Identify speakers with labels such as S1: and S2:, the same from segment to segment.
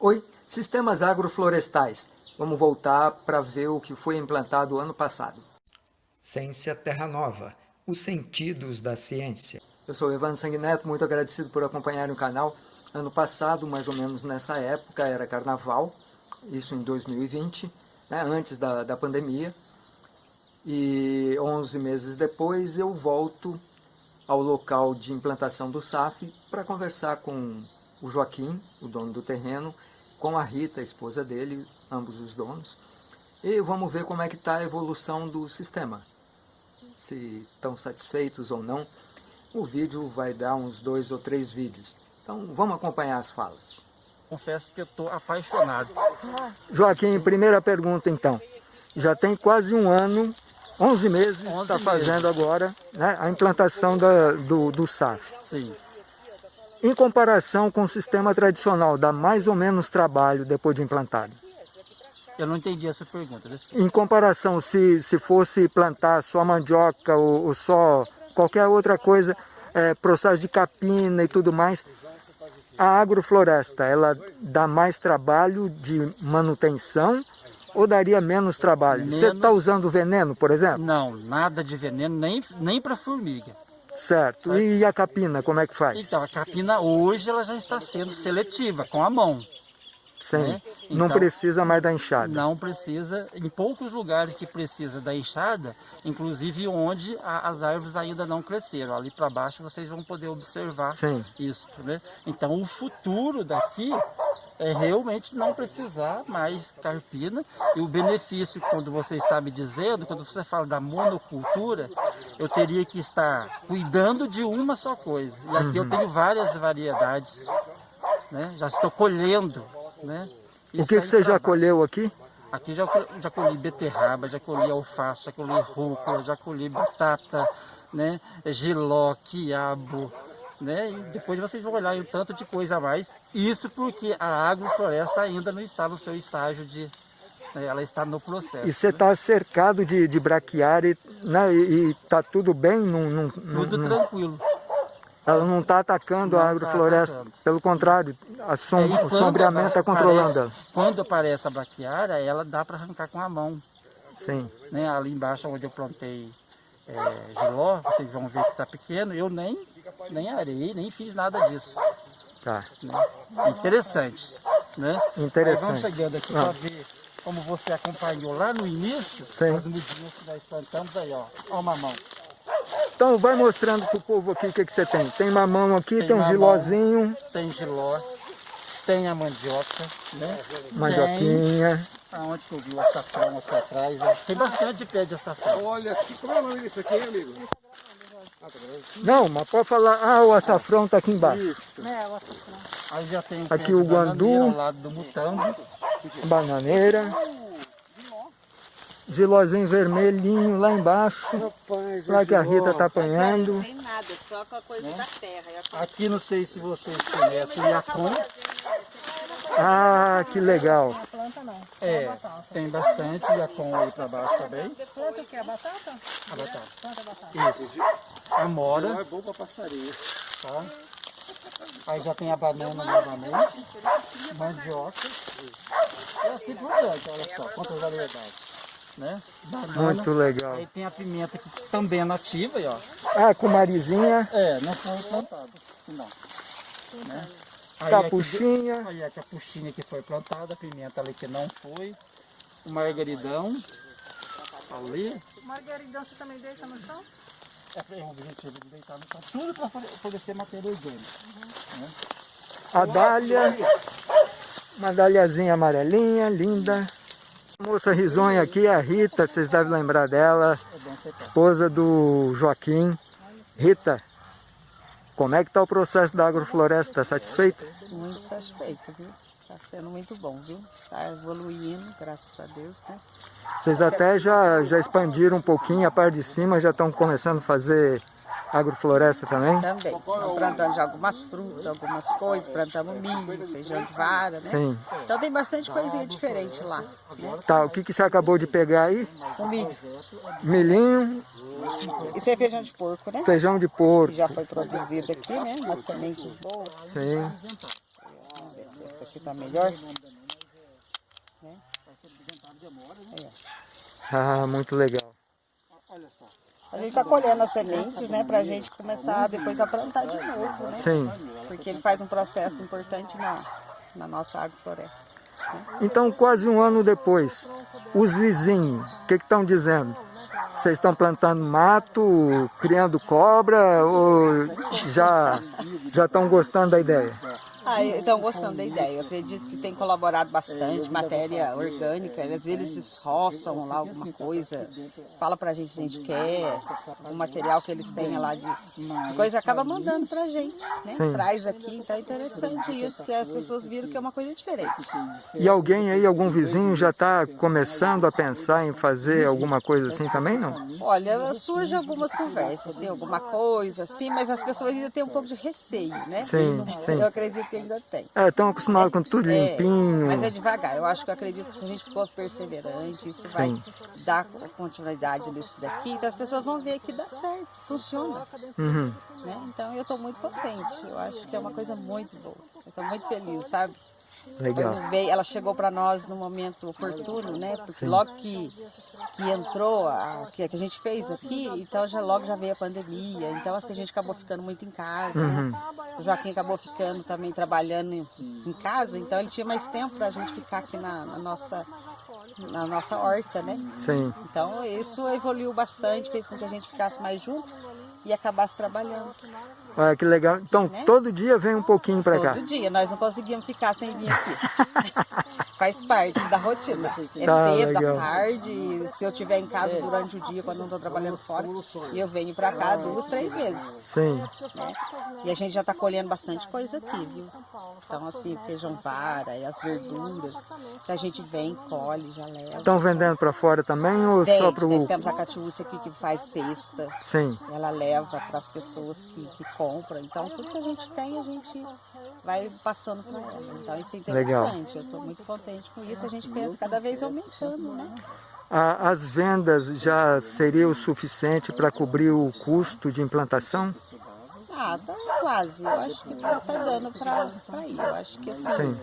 S1: Oi, sistemas agroflorestais. Vamos voltar para ver o que foi implantado ano passado.
S2: Ciência Terra Nova, os sentidos da ciência.
S1: Eu sou Evandro Sanguineto, muito agradecido por acompanhar o canal. Ano passado, mais ou menos nessa época, era carnaval, isso em 2020, né, antes da, da pandemia. E 11 meses depois eu volto ao local de implantação do SAF para conversar com o Joaquim, o dono do terreno, com a Rita, a esposa dele, ambos os donos. E vamos ver como é que está a evolução do sistema. Se estão satisfeitos ou não. O vídeo vai dar uns dois ou três vídeos. Então vamos acompanhar as falas.
S3: Confesso que eu estou apaixonado.
S1: Joaquim, primeira pergunta então. Já tem quase um ano, 11 meses,
S3: 11
S1: está fazendo agora né, a implantação da, do, do SAF.
S3: Sim.
S1: Em comparação com o sistema tradicional, dá mais ou menos trabalho depois de implantado?
S3: Eu não entendi essa pergunta.
S1: Em comparação, se, se fosse plantar só mandioca ou, ou só qualquer outra coisa, é, processo de capina e tudo mais, a agrofloresta, ela dá mais trabalho de manutenção ou daria menos trabalho? Você está
S3: Menos.
S1: usando veneno, por exemplo?
S3: Não, nada de veneno, nem, nem para formiga.
S1: Certo. E a capina, como é que faz?
S3: Então, a capina hoje ela já está sendo seletiva, com a mão.
S1: Sim.
S3: né?
S1: Não
S3: Então,
S1: precisa mais da enxada.
S3: Não precisa, em poucos lugares que precisa da enxada, inclusive onde a- as árvores ainda não cresceram. Ali para baixo vocês vão poder observar
S1: Sim.
S3: isso. Né? Então o futuro daqui é realmente não precisar mais carpina. E o benefício, quando você está me dizendo, quando você fala da monocultura, eu teria que estar cuidando de uma só coisa. E aqui eu tenho várias variedades. Né? Já estou colhendo. Né?
S1: O que, que você já
S3: trabalho.
S1: colheu aqui?
S3: Aqui já, já colhi beterraba, já colhi alface, já colhi rúcula, já colhi batata, né? Giló, quiabo, né? E depois vocês vão olhar um tanto de coisa a mais. Isso porque a agrofloresta ainda não está no seu estágio de... né, Ela está no processo.
S1: E você está cercado de, de braquiária né, e está tudo bem? Não, não-
S3: Tudo
S1: não-
S3: tranquilo.
S1: ela não está atacando
S3: Não
S1: a
S3: tá
S1: agrofloresta.
S3: atacando.
S1: Pelo contrário, a som-
S3: É,
S1: o sombreamento está
S3: aparece-
S1: controlando ela.
S3: Quando aparece a braquiária, ela dá para arrancar com a mão.
S1: Sim.
S3: né, ali embaixo onde eu plantei é, giló, vocês vão ver que está pequeno, eu nem, nem arei, nem fiz nada disso.
S1: Tá.
S3: né. É interessante. Né?
S1: Interessante.
S3: Aí vamos chegando aqui
S1: Ah.
S3: para ver como você acompanhou lá no início,
S1: Sim.
S3: as mudinhas que nós plantamos aí, ó. Ó uma mão.
S1: Então vai mostrando pro povo aqui o que, que você tem. Tem mamão aqui, tem,
S3: Tem
S1: um
S3: mamão.
S1: gilózinho,
S3: Tem giló, tem a mandioca, né?
S1: mandioquinha.
S3: Tem aonde que eu vi o açafrão aqui atrás, ó. Tem bastante pé de açafrão.
S4: Olha aqui, como é o nome disso aqui, amigo?
S1: Não, mas pode falar, ah, o açafrão está aqui embaixo.
S3: Aí já tem
S1: Aqui o guandu.
S3: ao lado do mutambo.
S1: Bananeira. Gilózinho vermelhinho lá embaixo.
S4: Rapaz,
S1: Lá que a. Rita está apanhando.
S5: Não tem nada, só com a coisa da terra. A
S3: Aqui não sei se vocês conhecem o Yacon.
S1: Ah, que legal.
S3: É, tem bastante Yacon aí pra baixo também.
S5: planta o que? A batata?
S3: A batata.
S5: Planta a batata.
S3: Isso. Amora,
S4: É bom pra passarinho.
S3: tá? Aí já tem a banana novamente. Mandioca. E assim por diante, olha só, quantas variedades. Né? Banana.
S1: Muito legal.
S3: Aí tem a pimenta que também é nativa, aí, ó.
S1: Ah, com marizinha,
S3: É, não foi plantada. Não. Né? Aí aqui
S1: capuchinha.
S3: Aí a capuchinha que foi plantada, a pimenta ali que não foi, o margaridão ali,
S5: Margaridão você também deixa no chão?
S3: É o objetivo de deitar no chão, tudo para fornecer matéria orgânica.
S1: A dália. Uma dáliazinha amarelinha, linda. A moça risonha aqui é a Rita, vocês devem lembrar dela.
S3: É.
S1: Esposa do Joaquim. Rita, como é que está o processo da agrofloresta? Está satisfeita?
S5: Muito satisfeito, viu? Está sendo muito bom, viu? Está evoluindo, graças a Deus, né?
S1: Vocês até já, já expandiram um pouquinho a parte de cima, já estão começando a fazer agrofloresta também?
S5: Também. Estamos plantando já algumas frutas, algumas coisas, plantamos milho, feijão de vara, né?
S1: Sim.
S5: Então tem bastante coisinha diferente lá.
S1: Tá, o que, que você acabou de pegar aí?
S5: O milho.
S1: Milhinho,
S5: Isso é feijão de porco, né?
S1: feijão de
S5: Que
S1: porco.
S5: já foi produzido aqui, né? Uma semente boa.
S1: Sim.
S5: Essa aqui que tá melhor. Né? É.
S1: Ah, muito legal.
S5: A gente tá colhendo as sementes, né, pra gente começar depois a plantar de novo, né?
S1: Sim.
S5: Porque ele faz um processo importante na, na nossa agrofloresta.
S1: Então, quase um ano depois, os vizinhos, o que estão dizendo? Vocês estão plantando mato, criando cobra ou já já estão gostando da ideia?
S5: Ah, estão gostando da ideia. Eu acredito que tem colaborado bastante, matéria orgânica. Às vezes eles roçam lá alguma coisa, fala pra gente se a gente quer, o material que eles têm lá de, de coisa, acaba mandando pra gente, né?
S1: Sim.
S5: Traz aqui, então é interessante isso, que as pessoas viram que é uma coisa diferente.
S1: E alguém aí, algum vizinho já está começando a pensar em fazer alguma coisa assim também, não?
S5: Olha, surge algumas conversas, assim, alguma coisa assim, mas as pessoas ainda têm um pouco de receio, né?
S1: Sim, sim.
S5: Eu acredito que ainda tem.
S1: É, estão acostumados com tudo
S5: É,
S1: limpinho.
S5: mas é devagar. Eu acho que eu acredito que se a gente for perseverante, isso vai
S1: Sim.
S5: dar continuidade nisso daqui. Então as pessoas vão ver que dá certo, funciona.
S1: Uhum.
S5: né? Então eu estou muito contente. Eu acho que é uma coisa muito boa. Eu estou muito feliz, sabe?
S1: Legal.
S5: Veio, ela chegou para nós no momento oportuno, né? Porque logo que, que entrou, a, que, que a gente fez aqui, então já logo já veio a pandemia. Então assim, a gente acabou ficando muito em casa,
S1: Uhum.
S5: né? O Joaquim acabou ficando também trabalhando em, em casa, então ele tinha mais tempo para a gente ficar aqui na, na nossa na nossa horta, né?
S1: Sim.
S5: Então isso evoluiu bastante, fez com que a gente ficasse mais junto e acabasse trabalhando.
S1: Olha que legal. Então,
S5: Né?
S1: todo dia vem um pouquinho para cá.
S5: Todo dia, nós não conseguimos ficar sem vir aqui. Faz parte da rotina. É
S1: Tá,
S5: cedo,
S1: legal.
S5: à tarde, se eu estiver em casa durante o dia, quando não estou trabalhando fora, eu venho para cá duas, três vezes.
S1: Sim.
S5: né? E a gente já está colhendo bastante coisa aqui, viu? Então, assim, feijão vara e as verduras, que a gente vem, colhe, já leva.
S1: Estão vendendo para fora também ou só para
S5: nós
S1: o...
S5: temos a Catiúcia aqui que faz cesta,
S1: Sim.
S5: ela leva para as pessoas que, que compram. Então, tudo que a gente tem, a gente vai passando para ela. Então, isso é
S1: Legal.
S5: interessante. Eu estou muito contente com isso. A gente pensa cada vez aumentando, né?
S1: As vendas já seria o suficiente para cobrir o custo de implantação?
S5: Ah, tá quase. Eu acho que tá, tá dando para ir. Eu acho que assim,
S1: Sim.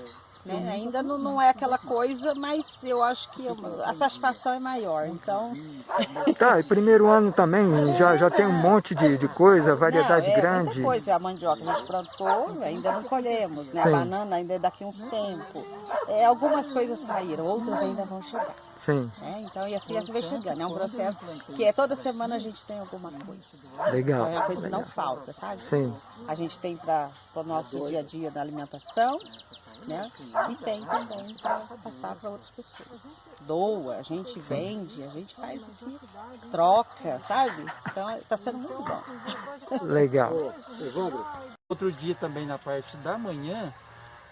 S5: Né, ainda não, não é aquela coisa, mas eu acho que a satisfação é maior. Então,
S1: Tá, e primeiro ano também já, já tem um monte de, de coisa, variedade
S5: não, é
S1: grande.
S5: Muita coisa. A mandioca a gente plantou, ainda não colhemos, né?
S1: Sim.
S5: A banana ainda é daqui a uns tempos. É, algumas coisas saíram, outras ainda vão chegar.
S1: Sim,
S5: né? Então, e assim, assim vai chegando. É um processo que é toda semana a gente tem alguma coisa. Então,
S1: legal.
S5: é uma coisa que não falta, sabe?
S1: Sim,
S5: A gente tem para o nosso dia a dia da alimentação, né? E tem também para passar para outras pessoas. Doa, a gente vende, a gente faz aqui, troca, sabe? Então está sendo muito bom.
S1: legal.
S4: Evandro,
S3: Outro dia também na parte da manhã,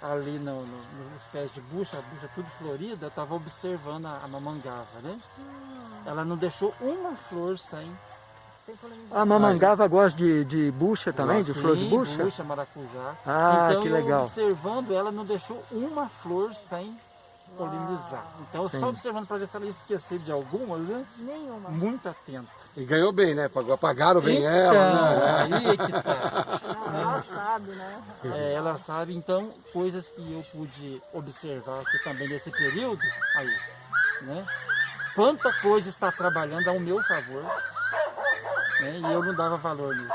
S3: ali no, no- nos pés de bucha, a bucha tudo florida, eu estava observando a, a mamangava, né? Ela não deixou uma flor sem.
S1: A mamangava gosta de, de bucha também, de flor de
S3: Sim,
S1: bucha?
S3: bucha, maracujá.
S1: Ah,
S3: então,
S1: que
S3: eu
S1: legal.
S3: observando, ela não deixou uma flor sem polinizar. Então,
S1: Sim.
S3: só observando para ver se ela ia esquecer de alguma, né?
S6: Nenhuma.
S3: Muito atenta.
S4: e ganhou bem, né? Pagou- Pagaram bem
S3: Então,
S4: ela, né?
S3: aí é que tá.
S6: Não, ela sabe, né?
S3: É, ela sabe, então, coisas que eu pude observar aqui também nesse período, aí, né? Quanta coisa está trabalhando ao meu favor, né? E eu não dava valor nisso.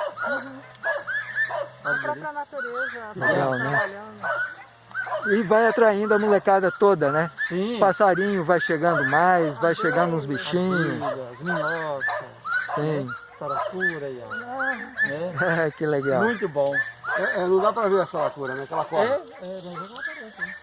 S6: A
S3: Olha,
S6: própria natureza tá
S1: Legal, né?
S6: trabalhando.
S1: E vai atraindo a molecada toda, né?
S3: Sim,
S1: Passarinho vai chegando mais, vai chegando uns bichinhos.
S3: as minhocas,
S1: Sim,
S3: saracura, e, ó, né?
S1: que legal.
S3: Muito bom.
S4: É, é, não dá pra ver essa lacura, né? Aquela
S3: É,
S4: cobra.
S3: é, mas ela aparece, né?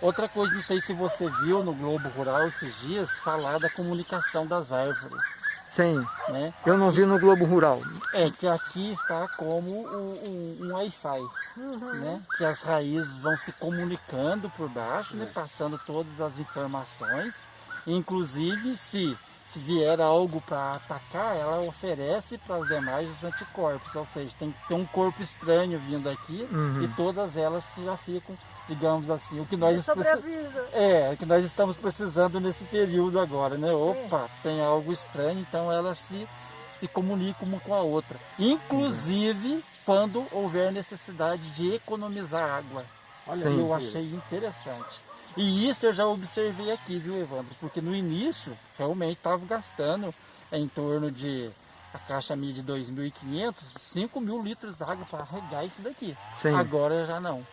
S3: Outra coisa, não sei se você viu no Globo Rural esses dias, falar da comunicação das árvores,
S1: Sim,
S3: né?
S1: eu não vi no Globo Rural.
S3: É que aqui está como um, um- um Wi-Fi, né? Que as raízes vão se comunicando por baixo, né? Passando todas as informações. Inclusive, se, se vier algo para atacar, ela oferece para as demais os anticorpos. Ou seja, tem que ter um corpo estranho vindo aqui
S1: Uhum.
S3: e todas elas já ficam, digamos assim, o que nós é, o que nós estamos precisando nesse período agora, né? Opa, tem algo estranho, então elas se, se comunicam uma com a outra. Inclusive, quando houver necessidade de economizar água.
S4: Olha
S1: Sim.
S4: aí.
S3: Eu achei interessante. E isso eu já observei aqui, viu, Evandro? Porque no início, realmente estava gastando em torno de a caixa minha de 2.500, 5 mil litros d'água para regar isso daqui.
S1: Sim,
S3: Agora já não.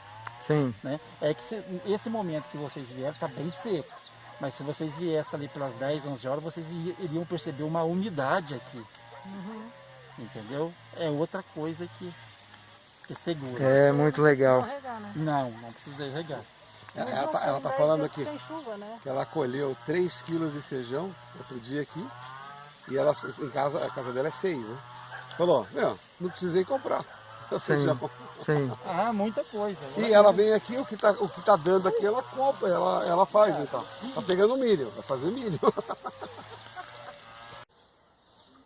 S1: Sim,
S3: Né? É que se- esse momento que vocês vieram está bem seco. Mas se vocês viessem ali pelas 10, 11 horas, vocês iriam perceber uma umidade aqui. Entendeu? É outra coisa que, que segura.
S1: é muito legal.
S6: Carregar, né?
S3: Não, não precisei regar.
S4: Ela,
S6: Mas
S4: ela tá, ela tá falando aqui
S6: chuva, né?
S4: que ela colheu 3 quilos de feijão outro dia aqui. E ela em casa, a casa dela é 6, né? Falou, meu, não precisei comprar.
S1: Sim, sim.
S3: Ah, muita coisa.
S4: E ela vem aqui, o que tá, o que tá dando aqui, ela compra, ela, ela faz então. Tá pegando milho, vai fazer milho.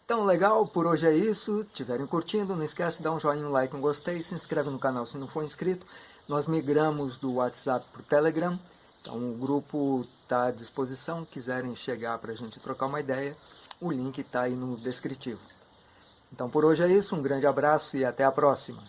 S1: Então, legal, por hoje é isso. Tiverem curtindo, não esquece de dar um joinha, um like, um gostei, se inscreve no canal se não for inscrito. Nós migramos do WhatsApp para o Telegram, então o grupo está à disposição. Quiserem chegar para a gente trocar uma ideia, o link está aí no descritivo. Então, por hoje é isso, um grande abraço e até a próxima.